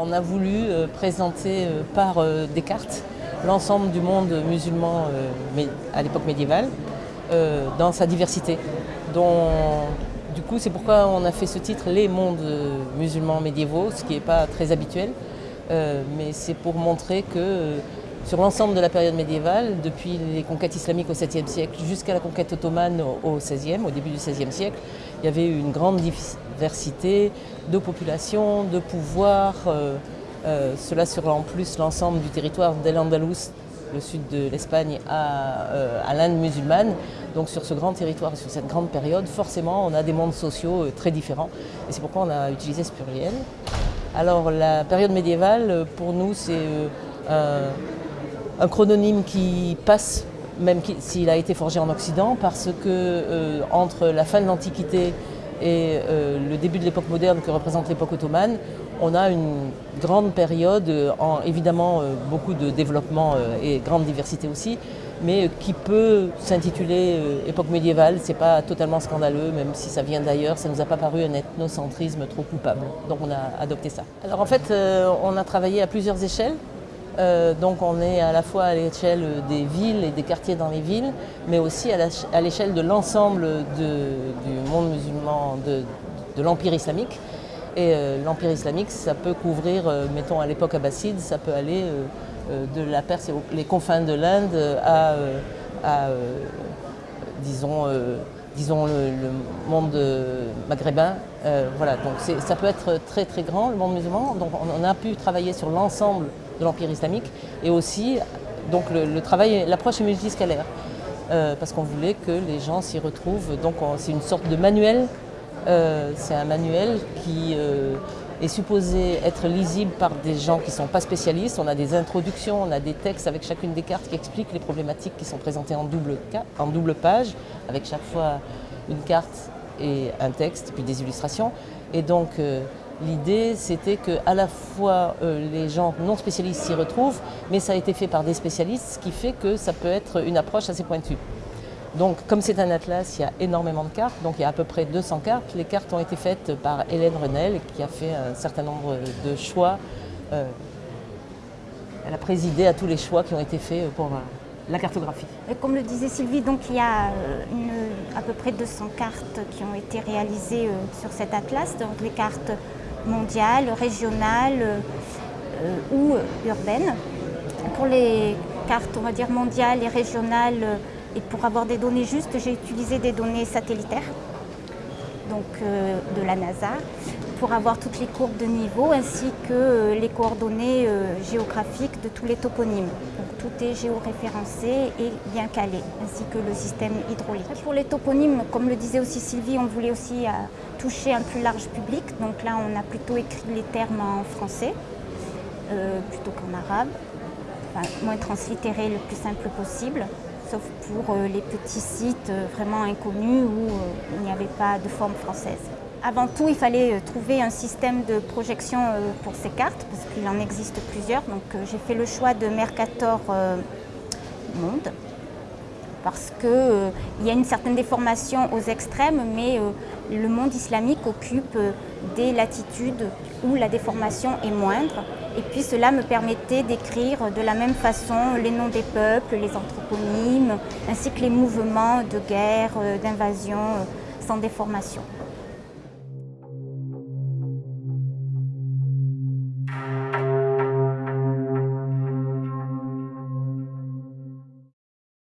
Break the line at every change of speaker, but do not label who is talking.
on a voulu présenter par des cartes l'ensemble du monde musulman à l'époque médiévale dans sa diversité. du coup, c'est pourquoi on a fait ce titre Les mondes musulmans médiévaux, ce qui n'est pas très habituel. mais c'est pour montrer que sur l'ensemble de la période médiévale, depuis les conquêtes islamiques au 7e siècle jusqu'à la conquête ottomane au 16e, au début du 16e siècle, il y avait une grande diversité de populations, de pouvoirs. Euh, euh, cela sur en plus l'ensemble du territoire d'El-Andalus, le sud de l'Espagne, euh, à, l'Inde musulmane. Donc sur ce grand territoire, sur cette grande période, forcément on a des mondes sociaux très différents. Et c'est pourquoi on a utilisé ce pluriel. Alors la période médiévale, pour nous, c'est un chrononyme qui passe, même s'il a été forgé en Occident, parce que euh, entre la fin de l'Antiquité et euh, le début de l'époque moderne que représente l'époque ottomane, on a une grande période, en, évidemment euh, beaucoup de développement et grande diversité aussi, mais qui peut s'intituler époque médiévale, c'est pas totalement scandaleux, même si ça vient d'ailleurs, ça nous a pas paru un ethnocentrisme trop coupable. Donc on a adopté ça. Alors en fait, on a travaillé à plusieurs échelles. Euh, donc on est à la fois à l'échelle des villes et des quartiers dans les villes, mais aussi à l'échelle de l'ensemble du monde musulman, de, l'Empire islamique. Et euh, l'Empire islamique, ça peut couvrir, euh, mettons à l'époque abbasside, ça peut aller de la Perse et les confins de l'Inde à, disons, disons le, monde maghrébin. voilà, donc ça peut être très très grand, le monde musulman. Donc on a pu travailler sur l'ensemble de l'Empire islamique et aussi donc le, travail, l'approche multiscalaire euh, parce qu'on voulait que les gens s'y retrouvent. Donc c'est une sorte de manuel, euh, c'est un manuel qui euh, est supposé être lisible par des gens qui ne sont pas spécialistes. On a des introductions, on a des textes avec chacune des cartes qui expliquent les problématiques qui sont présentées en double, en double page, avec chaque fois une carte et un texte, puis des illustrations. Et donc L'idée, c'était que à la fois euh, les gens non spécialistes s'y retrouvent, mais ça a été fait par des spécialistes, ce qui fait que ça peut être une approche assez pointue. Donc, comme c'est un atlas, il y a énormément de cartes, donc il y a à peu près 200 cartes. Les cartes ont été faites par Hélène Renel, qui a fait un certain nombre de choix. Euh, elle a présidé à tous les choix qui ont été faits pour euh, la cartographie.
Et comme le disait Sylvie, donc il y a à peu près 200 cartes qui ont été réalisées sur cet atlas, donc les cartes mondiale, régionale euh, ou urbaine. Pour les cartes, on va dire mondiales et régionales, euh, et pour avoir des données justes, j'ai utilisé des données satellitaires, donc euh, de la NASA, pour avoir toutes les courbes de niveau ainsi que les coordonnées géographiques de tous les toponymes. Donc, tout est géoréférencé et bien calé, ainsi que le système hydraulique. Pour les toponymes, comme le disait aussi Sylvie, on voulait aussi toucher un plus large public. Donc là, on a plutôt écrit les termes en français euh, plutôt qu'en arabe. Enfin, moins translittéré le plus simple possible, sauf pour euh, les petits sites euh, vraiment inconnus où il n'y avait pas de forme française. Avant tout, il fallait trouver un système de projection pour ces cartes, parce qu'il en existe plusieurs. Donc j'ai fait le choix de Mercator Monde, parce qu'il y a une certaine déformation aux extrêmes, mais le monde islamique occupe euh, des latitudes où la déformation est moindre. Et puis cela me permettait d'écrire de la même façon les noms des peuples, les anthroponymes, ainsi que les mouvements de guerre, euh, d'invasion euh, sans déformation.